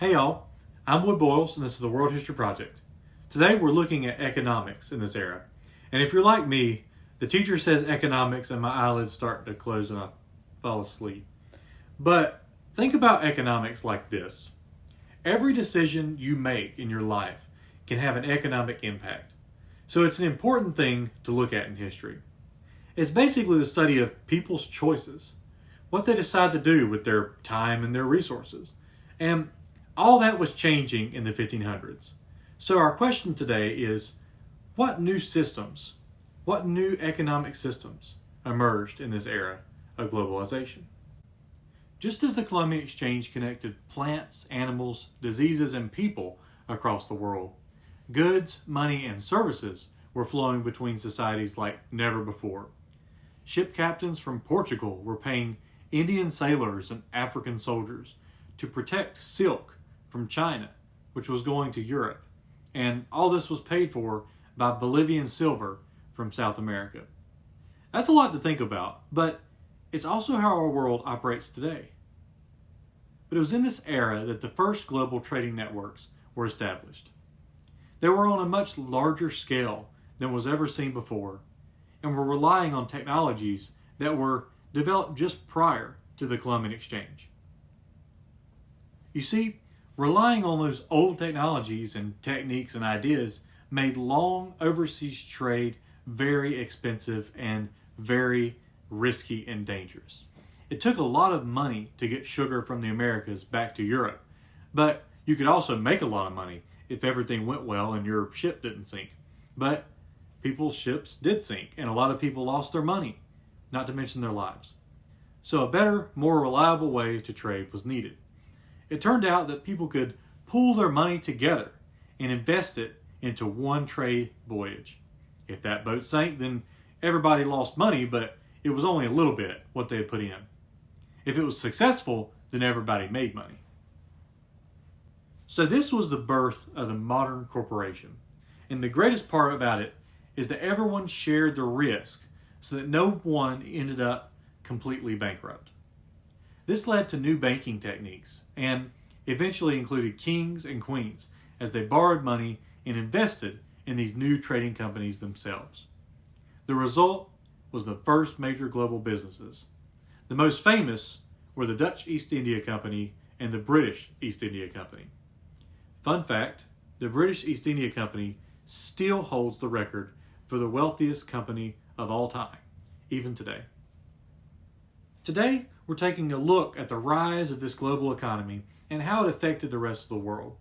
Hey y'all, I'm Wood Boyles and this is the World History Project. Today we're looking at economics in this era. And if you're like me, the teacher says economics and my eyelids start to close and I fall asleep. But think about economics like this. Every decision you make in your life can have an economic impact. So it's an important thing to look at in history. It's basically the study of people's choices, what they decide to do with their time and their resources. And all that was changing in the 1500s. So our question today is, what new systems, what new economic systems emerged in this era of globalization? Just as the Columbian Exchange connected plants, animals, diseases, and people across the world, goods, money, and services were flowing between societies like never before. Ship captains from Portugal were paying Indian sailors and African soldiers to protect silk from China, which was going to Europe. And all this was paid for by Bolivian silver from South America. That's a lot to think about, but it's also how our world operates today. But it was in this era that the first global trading networks were established. They were on a much larger scale than was ever seen before, and were relying on technologies that were developed just prior to the Columbian Exchange. You see, Relying on those old technologies and techniques and ideas made long overseas trade very expensive and very risky and dangerous. It took a lot of money to get sugar from the Americas back to Europe, but you could also make a lot of money if everything went well and your ship didn't sink. But people's ships did sink, and a lot of people lost their money, not to mention their lives. So a better, more reliable way to trade was needed. It turned out that people could pool their money together and invest it into one trade voyage. If that boat sank, then everybody lost money, but it was only a little bit what they had put in. If it was successful, then everybody made money. So this was the birth of the modern corporation. And the greatest part about it is that everyone shared the risk so that no one ended up completely bankrupt. This led to new banking techniques and eventually included kings and queens as they borrowed money and invested in these new trading companies themselves. The result was the first major global businesses. The most famous were the Dutch East India Company and the British East India Company. Fun fact, the British East India Company still holds the record for the wealthiest company of all time, even today. Today, we're taking a look at the rise of this global economy and how it affected the rest of the world.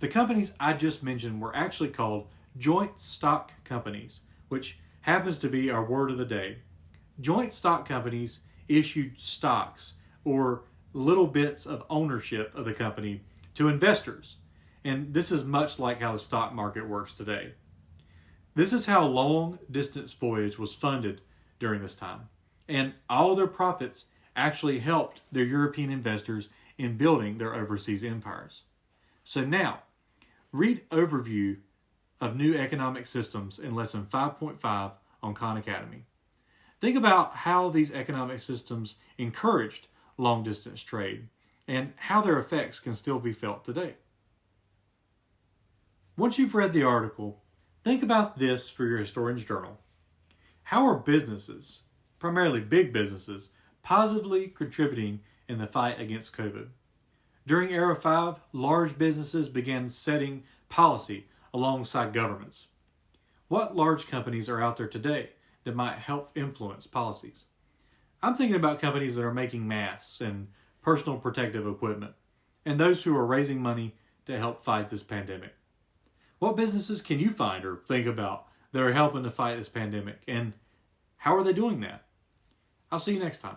The companies I just mentioned were actually called joint stock companies, which happens to be our word of the day. Joint stock companies issued stocks or little bits of ownership of the company to investors. And this is much like how the stock market works today. This is how long distance voyage was funded during this time. And all their profits actually helped their European investors in building their overseas empires. So now, read overview of new economic systems in lesson 5.5 on Khan Academy. Think about how these economic systems encouraged long distance trade and how their effects can still be felt today. Once you've read the article, think about this for your historian's journal. How are businesses, primarily big businesses, positively contributing in the fight against COVID. During Era 5, large businesses began setting policy alongside governments. What large companies are out there today that might help influence policies? I'm thinking about companies that are making masks and personal protective equipment, and those who are raising money to help fight this pandemic. What businesses can you find or think about that are helping to fight this pandemic, and how are they doing that? I'll see you next time.